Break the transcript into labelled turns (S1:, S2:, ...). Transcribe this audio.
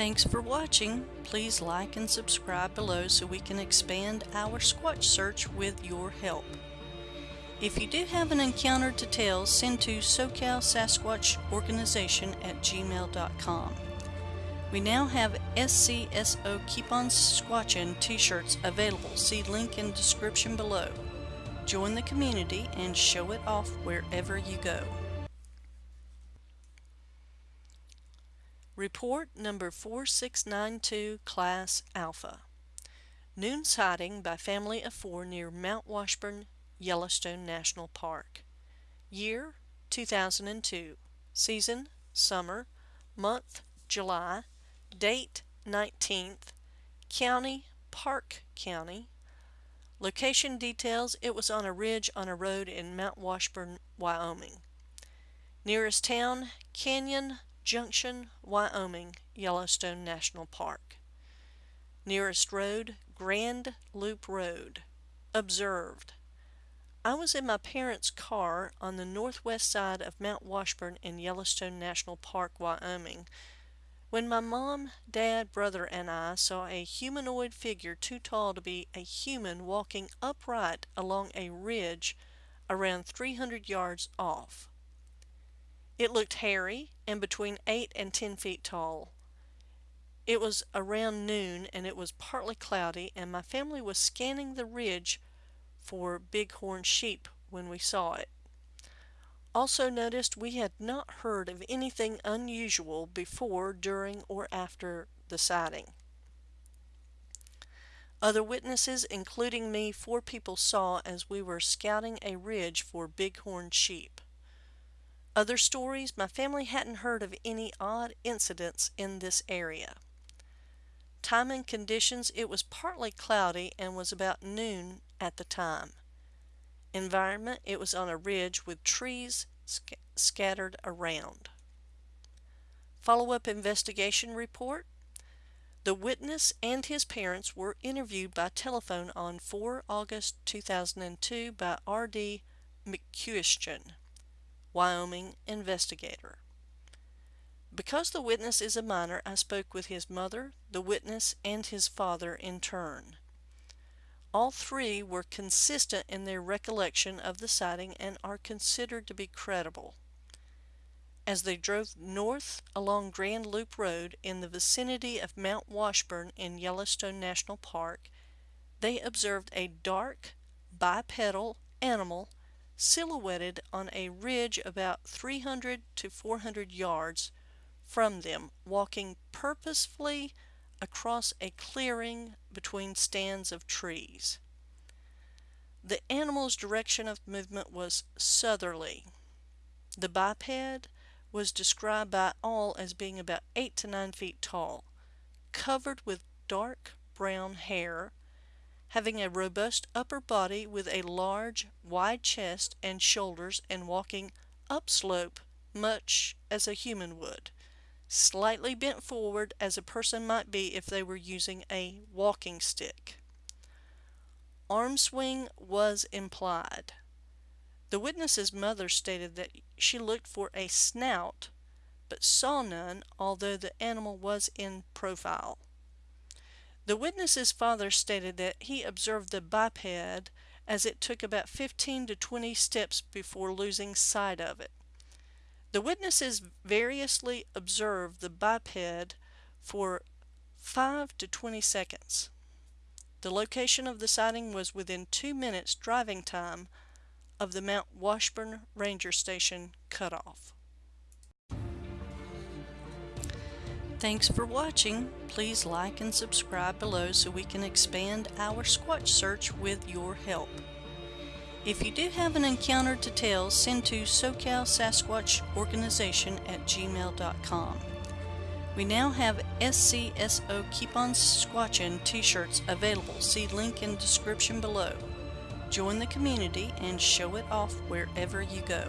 S1: Thanks for watching. Please like and subscribe below so we can expand our Squatch search with your help. If you do have an encounter to tell, send to SoCal Sasquatch Organization at gmail.com. We now have SCSO Keep On Squatchin t-shirts available. See link in description below. Join the community and show it off wherever you go. Report number 4692 Class Alpha. Noon sighting by family of four near Mount Washburn, Yellowstone National Park. Year 2002. Season summer. Month July. Date 19th. County Park County. Location details it was on a ridge on a road in Mount Washburn, Wyoming. Nearest town Canyon Junction, Wyoming, Yellowstone National Park. Nearest road Grand Loop Road. Observed I was in my parents' car on the northwest side of Mount Washburn in Yellowstone National Park, Wyoming, when my mom, dad, brother, and I saw a humanoid figure too tall to be a human walking upright along a ridge around 300 yards off. It looked hairy and between 8 and 10 feet tall. It was around noon and it was partly cloudy and my family was scanning the ridge for bighorn sheep when we saw it. Also noticed we had not heard of anything unusual before, during, or after the sighting. Other witnesses, including me, four people saw as we were scouting a ridge for bighorn sheep. Other stories, my family hadn't heard of any odd incidents in this area. Time and conditions, it was partly cloudy and was about noon at the time. Environment, it was on a ridge with trees sc scattered around. Follow-up investigation report. The witness and his parents were interviewed by telephone on 4 August 2002 by R.D. McCuistion, Wyoming investigator. Because the witness is a minor, I spoke with his mother, the witness, and his father in turn. All three were consistent in their recollection of the sighting and are considered to be credible. As they drove north along Grand Loop Road in the vicinity of Mount Washburn in Yellowstone National Park, they observed a dark, bipedal animal silhouetted on a ridge about 300 to 400 yards from them, walking purposefully across a clearing between stands of trees. The animal's direction of movement was southerly. The biped was described by all as being about 8 to 9 feet tall, covered with dark brown hair, having a robust upper body with a large, wide chest and shoulders and walking upslope much as a human would slightly bent forward as a person might be if they were using a walking stick. Arm swing was implied. The witness's mother stated that she looked for a snout but saw none although the animal was in profile. The witness's father stated that he observed the biped as it took about 15 to 20 steps before losing sight of it. The witnesses variously observed the biped for 5 to 20 seconds. The location of the sighting was within two minutes driving time of the Mount Washburn Ranger Station cutoff. Thanks for watching. Please like and subscribe below so we can expand our Squatch search with your help. If you do have an encounter to tell, send to SoCal Sasquatch Organization at gmail.com. We now have SCSO Keep On Squatchin t-shirts available. See link in description below. Join the community and show it off wherever you go.